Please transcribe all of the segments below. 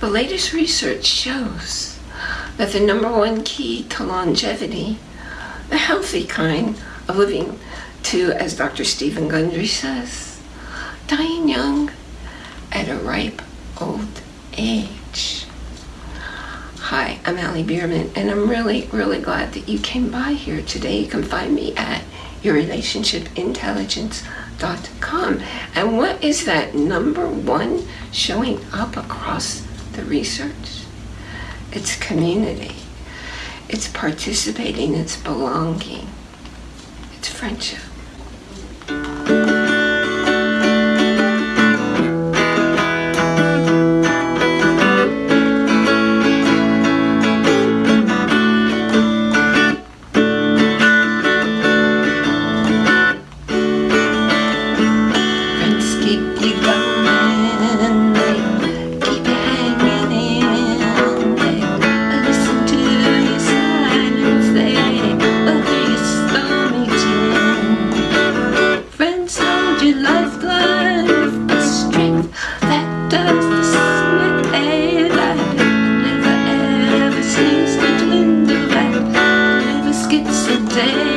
The latest research shows that the number one key to longevity, the healthy kind of living to, as Dr. Stephen Gundry says, dying young at a ripe old age. Hi, I'm Allie Bierman, and I'm really, really glad that you came by here today. You can find me at yourrelationshipintelligence.com. And what is that number one showing up across the research? It's community. It's participating, it's belonging, it's friendship. Day.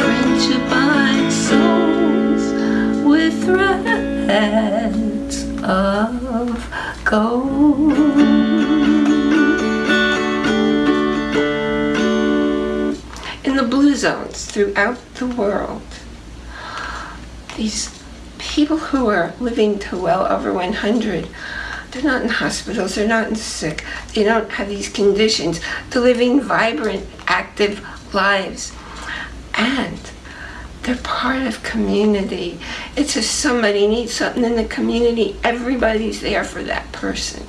Friendship binds souls with threads of gold. In the blue zones throughout the world, these people who are living to well over 100, they're not in hospitals, they're not in sick, they don't have these conditions. They're living vibrant, active lives. And they're part of community. It's if somebody needs something in the community, everybody's there for that person.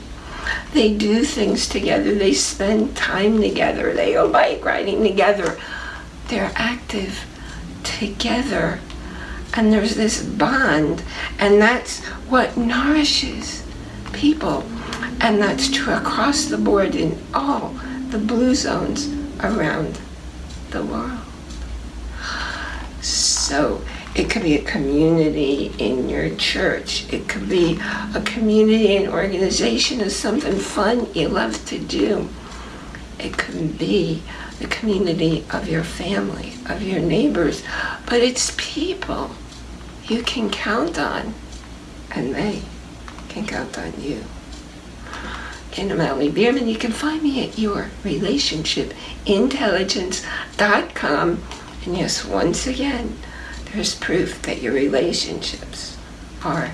They do things together, they spend time together, they go bike riding together. They're active together. And there's this bond, and that's what nourishes people. And that's true across the board in all the blue zones around the world. So it could be a community in your church. It could be a community and organization of something fun you love to do. It could be the community of your family, of your neighbors. But it's people you can count on, and they can count on you. And I'm Allie Bierman. You can find me at yourrelationshipintelligence.com. And yes, once again, there's proof that your relationships are.